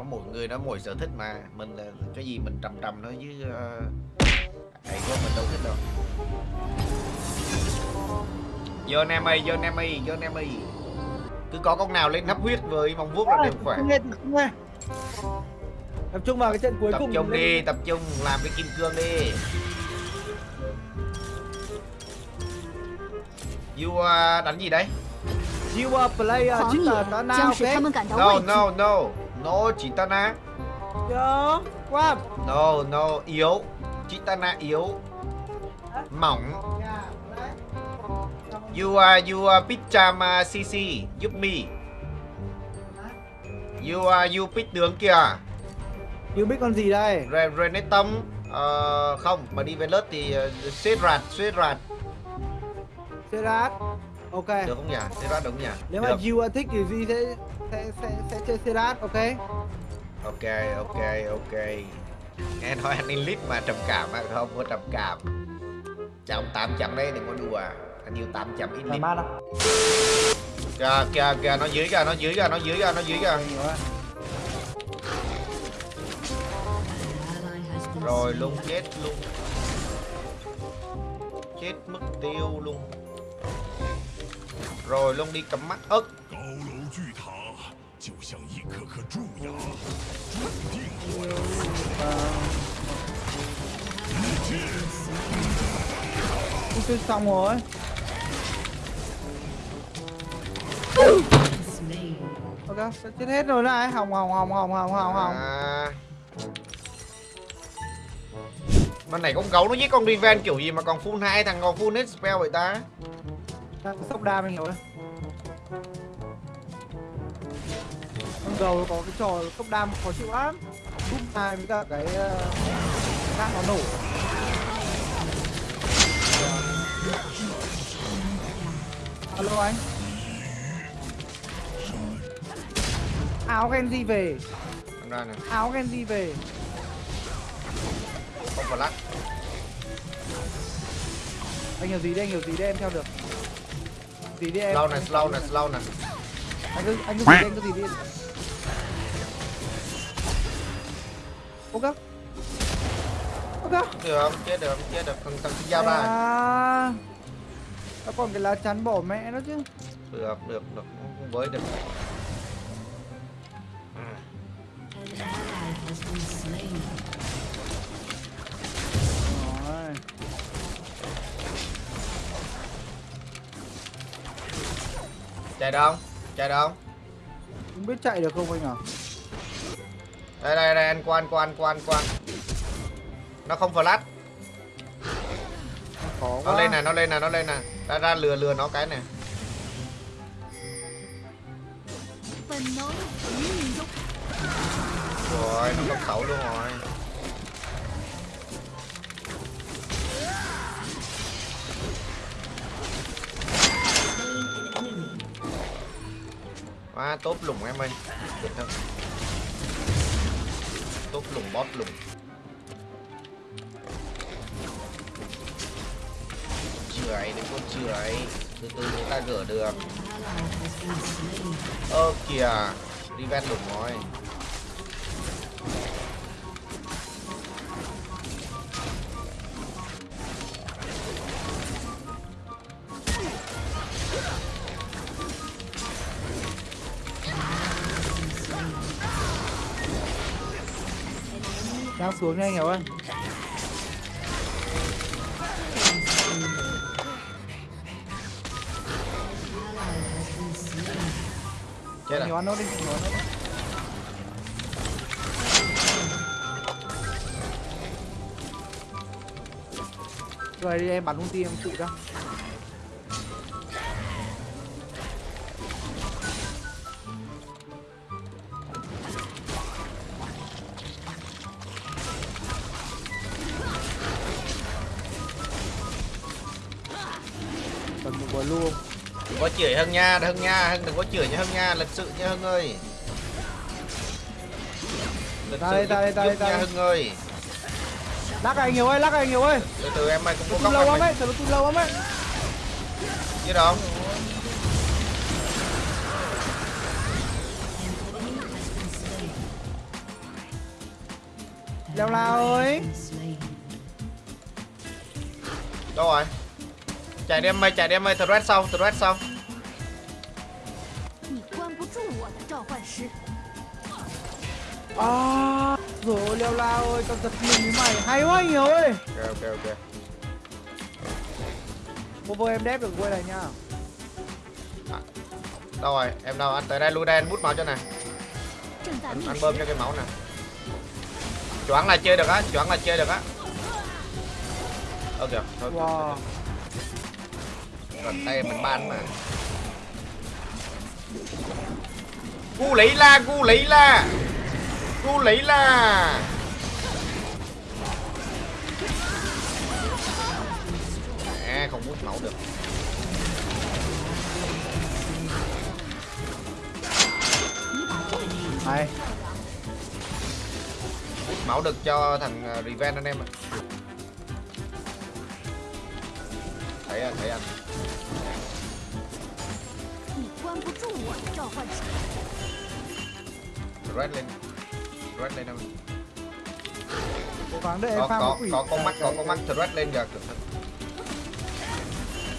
có mỗi người đó mỗi sở thích mà. Mình là cái gì mình trầm trầm nó với ờ, thầy của mình đâu thích đâu. Vô nam ơi vô nam ơi vô nam ơi cứ có con nào lên nắp huyết với mong vuốt là đều khỏe. tập trung vào cái trận cuối tập cùng tập trung đi. lên. tập trung làm cái kim cương đi. You ờ, đánh gì đấy? You are player chính là nó nào no no no no chitana Yo, qua no no yếu. Chitana yếu. Mỏng. You are you are pichama cc giúp me you are you pit tướng kìa. You biết con gì đây? Re Renetom ờ, không mà đi về lớp thì uh, rạt xếp rạt. Serat ok. Được không nhỉ? Rạt đúng không nhỉ? Nếu mà được. you are thích thì Duy sẽ sẽ sẽ, sẽ chơi Serat ok? Ok ok ok. Nghe nói anh Elite mà trầm cảm á không có trầm cảm. Chồng 800 đấy đừng có đùa. Anh yêu 800 thoải Elite. Mái đâu kìa kìa kìa nó dưới kìa nó dưới kìa nó dưới kìa nó dưới kìa. Rồi luôn chết luôn chết mất tiêu luôn rồi luôn đi cầm mắt ức Ok xong rồi. Ok, chết hết rồi này Hồng hồng hồng hồng hồng hồng hồng à... Con này con gấu nó giết con Riven kiểu gì mà còn full hai thằng còn full hết spell vậy ta? Đang sốc đam anh hiểu đấy con gầu có cái trò sốc đam khó chịu lắm. Giúp hai với cả cái uh, khác nó nổ. Alo anh. Áo Genji về. Ra nè, áo Genji về. Không phải lắc. anh hiểu gì đây anh hiểu gì đây em theo được gì đi em Slow em- slow nè, slow nè. anh cứ anh cứ gì đi anh cứ gì đi ok ok Được không? Chết được? Chết được. Thằng thằng giao ra. à, nó còn cái lá chắn bỏ mẹ nó chứ Được, được, được. Không với được. À, rồi Chạy được không? Chạy được không? Không biết chạy được không anh à? Đây đây đây anh quan quan quan quan. Nó không flash. Khó. Nó lên này, nó lên này, nó lên này. Ra ra lừa lừa nó cái này. Rồi, nó cấp khẩu luôn rồi. Quá tốt lùng em ơi. Tốt lùng bót lùng. Chửi đừng có chửi. Từ từ người ta gỡ được. Ơ kìa. Đi ven lùng rồi. Xuống nha anh hiểu ơi. Chết nhiều à? ăn nốt đi nhiều ăn nốt đi. Rồi đi em bắn ulti em trụ ra luôn Đừng có chửi Hưng nha, Hưng nha, Hưng đừng có chửi nha Hưng nha, lịch sự nha Hưng ơi. Lịch Ta sự đây, ta đây, giúp- ta đây, ta nha đây. Hưng ơi. lắc anh nhiều ơi lắc anh nhiều ơi Từ từ em ơi cũng có lâu lắm ấy thật tung lâu lắm ấy Chứ đâu? leo la ơi đâu rồi Chạy đi em ơi, chạy đi em ơi, threat xong, threat xong. À, rồi ôi leo lao ơi, tao giật mình với mày, hay quá nhiều ơi. Ok, ok, ok. Cover em đép được quê này nha. À, Đâu rồi, em đâu, anh tới đây lui đây, anh bút máu cho này. Anh, anh bơm cho cái máu nè Choáng là chơi được á, choáng là chơi được á. Ok, thôi, wow. thôi, thôi gần tay mình ban mà. Gu lấy la gu lấy la. Gu lấy la. À, không hút máu được. Này máu được cho thằng ờ, Revenge anh em ạ. Thấy anh thấy anh 不住我的召唤师。 red lên red lên em cố gắng đợi em có pha có một quỷ có con mắt có cái- con mắt red lên giờ cẩn thận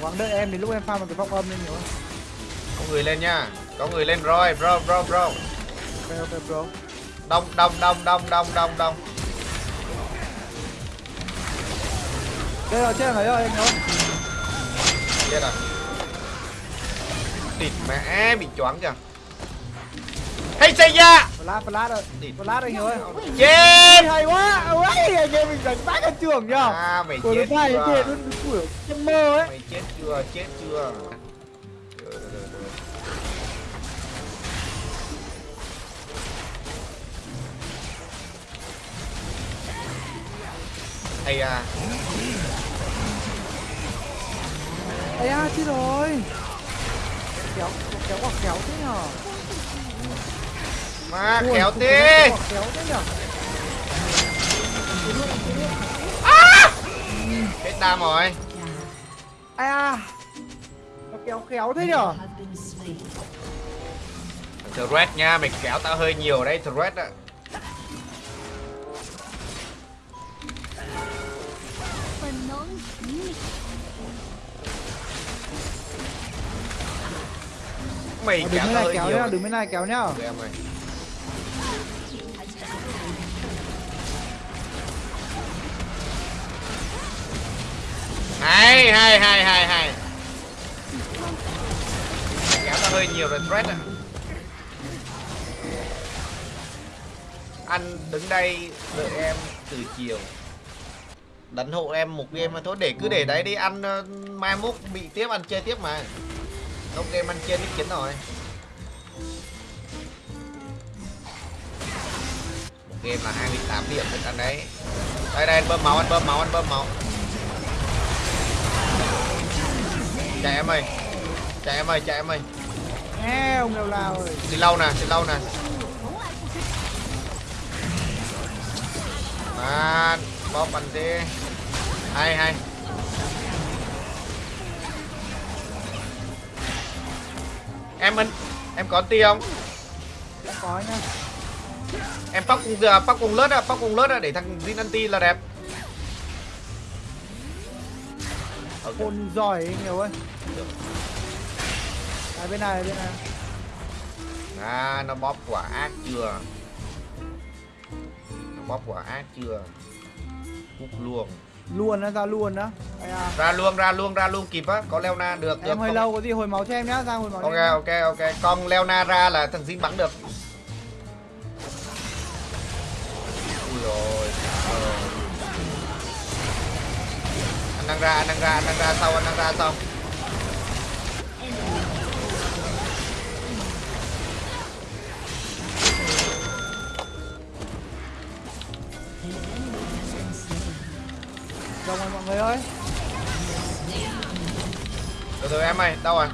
cố gắng đợi em đến lúc em pha một cái vọng âm lên nhiều hơn có người lên nha có người lên rồi bro bro bro ok ok bro đông đông đông đông đông đông đông đây rồi chết rồi rồi anh ơi chết rồi địt mẹ bị choáng kìa. Hay xây ra flash flash rồi. Địt flash anh ơi chết. Hay quá ôi anh em mình đánh bác ở trường nhá à mày chết chưa? kìa nó của trong mơ ấy mày chết chưa? Chết chưa? Hay à. Ây à chết rồi Kéo kéo quả kéo thế nhở mà Ui, cục tí. kéo thế nhở hết đam rồi. Ai à? Nó kéo khéo thế nhở thread nha mày kéo tao hơi nhiều đấy thread á mày Ờ, Đừng bên này kéo nhá, đừng bên này kéo nhá. Hay hay hay hay hay. Kéo tao hơi nhiều rồi thread á anh đứng đây đợi em từ chiều. Đánh hộ em một game mà thôi để cứ để đấy đi ăn ờ, mai mốt bị tiếp ăn chơi tiếp mà Đông game ăn trên nick 9 rồi. Một game là 28 điểm được ăn đấy. Đây đây anh bơm máu, anh bơm máu, anh bơm máu. Chạy em ơi. Chạy em ơi, chạy em ơi. Nghe lâu lâu lao rồi Xì lâu nè, xì lâu nè. Mà bóp anh đi Hay hay. Em anh em có ti không? Đã có nhá em tóc cùng giờ tóc cùng lớt á tóc cùng lớt á để thằng Jin anti là đẹp. Khôn giỏi ấy nhiều ơi. Đây bên này bên này. À nó bóp quả ác chưa? Nó bóp quả ác chưa? Cúc luôn Luôn á ra luôn á. À. Ra luôn ra luôn ra luôn kịp á. Có Leona được được. Em hơi không? lâu có gì hồi máu cho em nhá, ra hồi máu ok em ok ok. Con Leona ra là thằng Jin bắn được. Ui rồi anh đang ra anh đang ra anh đang ra sau anh đang ra sau Người ơi. Từ từ em ơi đâu rồi?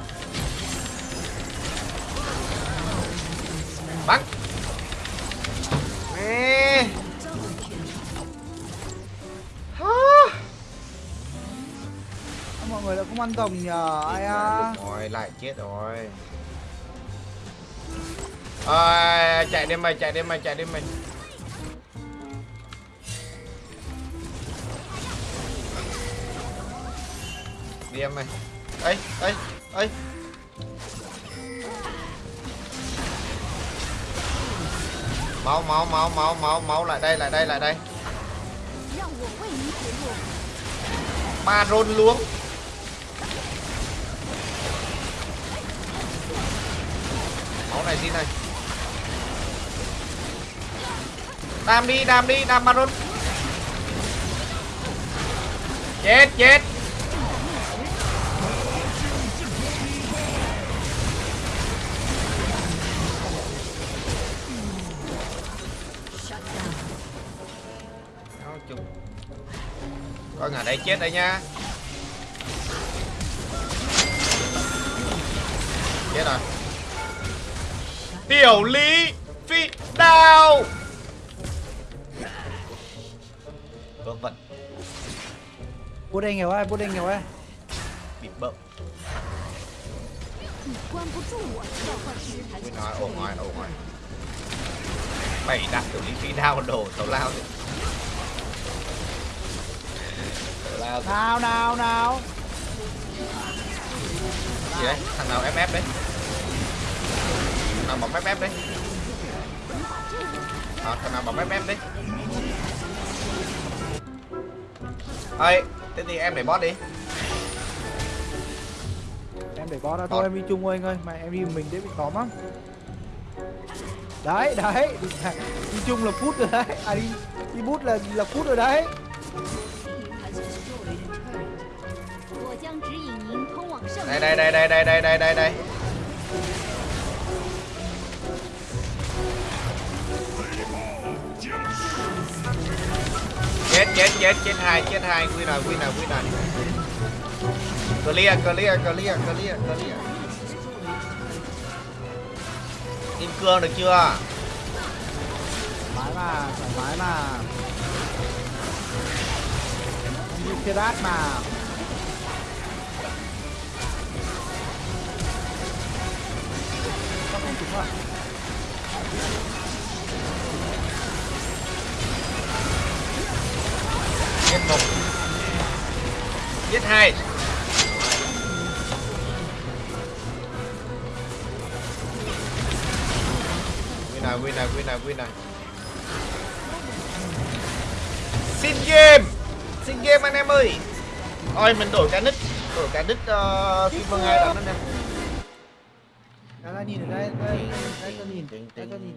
Bắn. Hả? Mọi người đã không ăn rồng nhờ Ai à rồi lại chết rồi. À, chạy đi mày chạy đi mày chạy đi mày đi em mày ấy ấy ấy máu máu máu máu máu máu, lại đây lại đây lại đây. Ba rôn luống. Máu này, xin này. Đam đi đam đi, đam ba rôn. Chết chết. có ở đây chết đây nha Chết rồi. Tiểu lý Phi đao. Vâng vận Bút anh hiểu ai, bút anh hiểu ai Bị bậm Ôi ngoài, ngoài. Bảy đạn tiểu lý phi đao đồ tàu lao rồi lao nào nào nào. Gì đấy? Thằng nào ff đấy? Thằng nào bấm ff đấy? À, thằng nào bấm ff đấy? Ơi thế thì em để boss đi. Em để bó ra thôi em đi chung thôi anh ơi. Mà em đi mình dễ bị tóm lắm đấy đấy. Đi, đi chung là phút rồi đấy. À đi đi bút là là phút rồi đấy đây đây đây đây đây đây đây đây. Đây chết chết chết chết hai chết hai. Quy nào quy nào quy nào clear clear clear clear clear. Kim cương được chưa? Thoải mái mà, thoải mái mà. Như cái đát mà. Không trúng à? giết một giết hai. Win này win này win này win này xin game. Xin game anh em ơi. Ôi mình đổi cái nick. Đổi cái nick uh, kim vương hai lắm anh em 아니, 나, 나, 나, 나, 나, 나, 나,